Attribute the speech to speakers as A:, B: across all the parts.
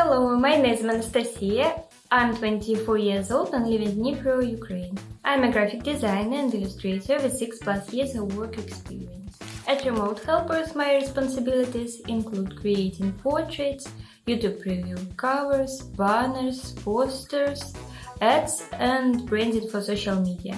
A: Hello, my name is Anastasia. I'm 24 years old and live in Dnipro, Ukraine. I'm a graphic designer and illustrator with 6 plus years of work experience. At Remote Helpers, my responsibilities include creating portraits, YouTube preview covers, banners, posters, ads and branding for social media.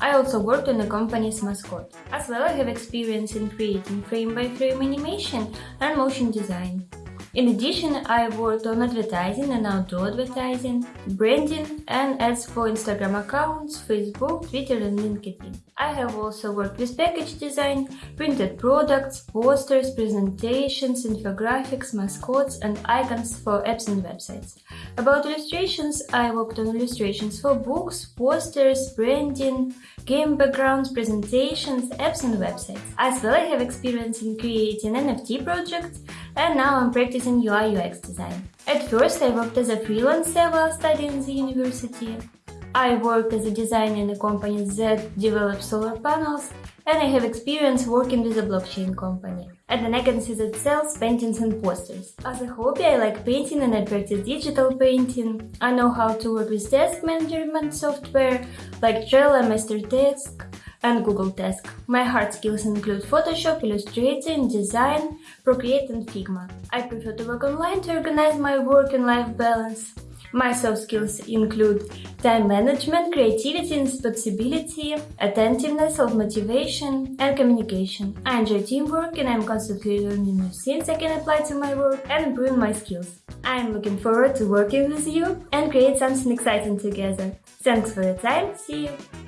A: I also worked on the company's mascot. As well, I have experience in creating frame-by-frame -frame animation and motion design. In addition, I worked on advertising and outdoor advertising, branding and ads for Instagram accounts, Facebook, Twitter and LinkedIn. I have also worked with package design, printed products, posters, presentations, infographics, mascots and icons for apps and websites. About illustrations, I worked on illustrations for books, posters, branding, game backgrounds, presentations, apps and websites. As well, I have experience in creating NFT projects and now I'm practicing UI UX design. At first I worked as a freelancer while studying the university. I worked as a designer in a company that develops solar panels and I have experience working with a blockchain company. And an agency that sells paintings and posters. As a hobby, I like painting and I practice digital painting. I know how to work with task management software like Trello, MeisterTask, and Google Task. My hard skills include Photoshop, Illustrator, Design, Procreate and Figma. I prefer to work online to organize my work and life balance. My soft skills include time management, creativity, responsibility, attentiveness, self-motivation, and communication. I enjoy teamwork and I'm constantly learning new things I can apply to my work and improve my skills. I am looking forward to working with you and create something exciting together. Thanks for your time, see you!